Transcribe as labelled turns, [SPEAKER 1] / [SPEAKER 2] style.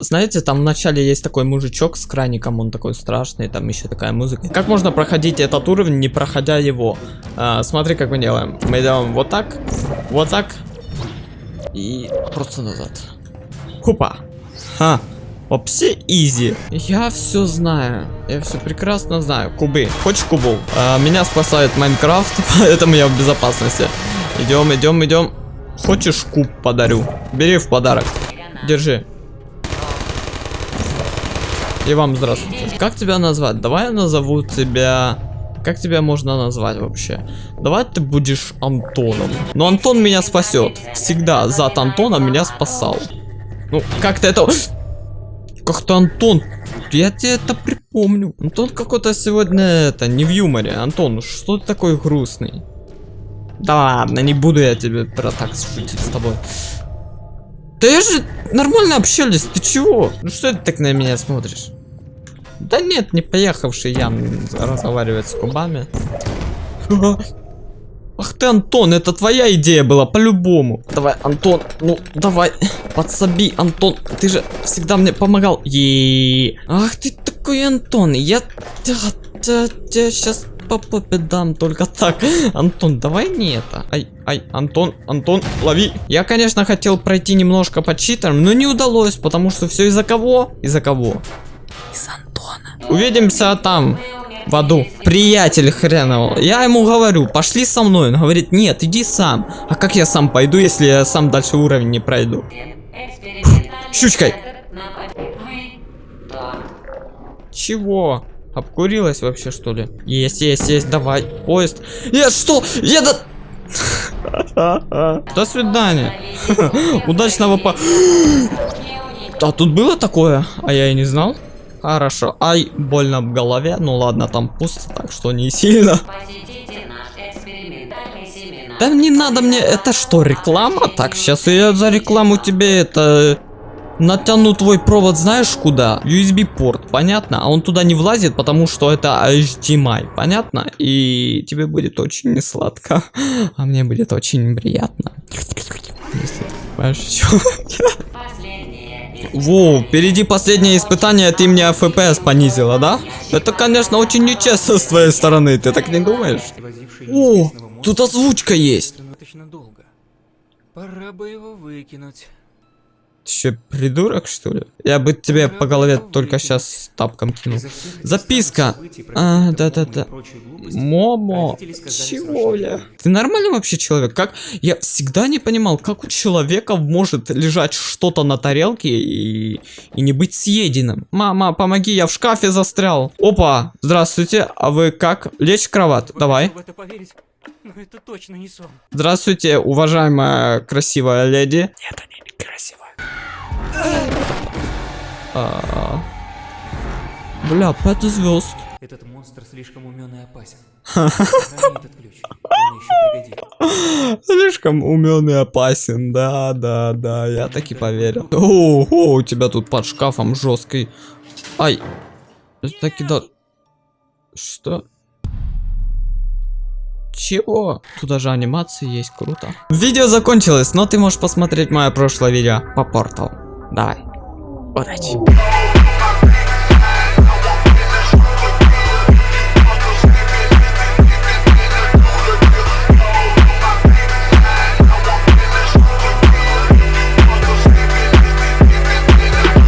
[SPEAKER 1] Знаете, там в начале есть такой мужичок с краником, он такой страшный, там еще такая музыка. Как можно проходить этот уровень, не проходя его? А, смотри, как мы делаем. Мы делаем вот так, вот так и просто назад. Хупа. Ха. Вообще изи. Я все знаю. Я все прекрасно знаю. Кубы. Хочешь кубу? А, меня спасает Майнкрафт, поэтому я в безопасности. Идем, идем, идем. Хочешь куб подарю? Бери в подарок. Держи. И вам здравствуйте. Как тебя назвать? Давай я назову тебя... Как тебя можно назвать вообще? Давай ты будешь Антоном. Но Антон меня спасет. Всегда зад Антона меня спасал. Ну, как-то это... Как-то Антон... Я тебе это припомню. Антон какой-то сегодня это, не в юморе. Антон, что ты такой грустный? Да ладно, не буду я тебе про так шутить с тобой. Да я же нормально общались, ты чего? Ну что ты так на меня смотришь? Да нет, не поехавший Ян разговаривать с кубами. Ах ты, Антон, это твоя идея была, по-любому. Давай, Антон, ну, давай, подсоби, Антон, ты же всегда мне помогал. Е Ах ты такой, Антон, я тебя сейчас по попе дам только так. Антон, давай не это. Ай, ай, Антон, Антон, лови. Я, конечно, хотел пройти немножко по читерам, но не удалось, потому что все из-за кого? Из-за кого? Из Антона. Увидимся там, в аду. Приятель хренового. Я ему говорю, пошли со мной. Он говорит, нет, иди сам. А как я сам пойду, если я сам дальше уровень не пройду? Щучкой. Чего? Обкурилась вообще, что ли? Есть, есть, есть, давай. Поезд. Я что? Я до... До свидания. Удачного по... А тут было такое? А я и не знал. Хорошо. Ай, больно в голове. Ну ладно, там пусто, так что не сильно. Да не надо мне... Это что, реклама? Так, сейчас я за рекламу тебе это... Натяну твой провод знаешь куда? USB порт, понятно? А он туда не влазит, потому что это HDMI, понятно? И тебе будет очень не сладко, а мне будет очень приятно. Если ты понимаешь, Воу, впереди последнее испытание, ты мне FPS понизила, да? Это, конечно, очень нечестно с твоей стороны, ты так не думаешь? О, тут озвучка есть.
[SPEAKER 2] Пора бы его выкинуть.
[SPEAKER 1] Ты что, придурок, что ли? Я бы тебе по голове только сейчас тапком кинул. Записка. А, да-да-да. Момо. Чего, бля? Ты нормальный вообще человек? Как? Я всегда не понимал, как у человека может лежать что-то на тарелке и, и не быть съеденным. Мама, помоги, я в шкафе застрял. Опа, здравствуйте. А вы как? Лечь в кровать. Давай.
[SPEAKER 2] это точно не сон.
[SPEAKER 1] Здравствуйте, уважаемая красивая леди. Нет, они. А Бля, 5 звезд.
[SPEAKER 2] Этот монстр слишком умен и опасен. этот ключ. Он еще пригодится.
[SPEAKER 1] Слишком умен и опасен, да, да, да, я таки поверил. О, о, у тебя тут под шкафом жесткий. Ай, таки да. Что? Чего? Тут даже анимации есть, круто. Видео закончилось, но ты можешь посмотреть мое прошлое видео по порталу. Давай. Удачи.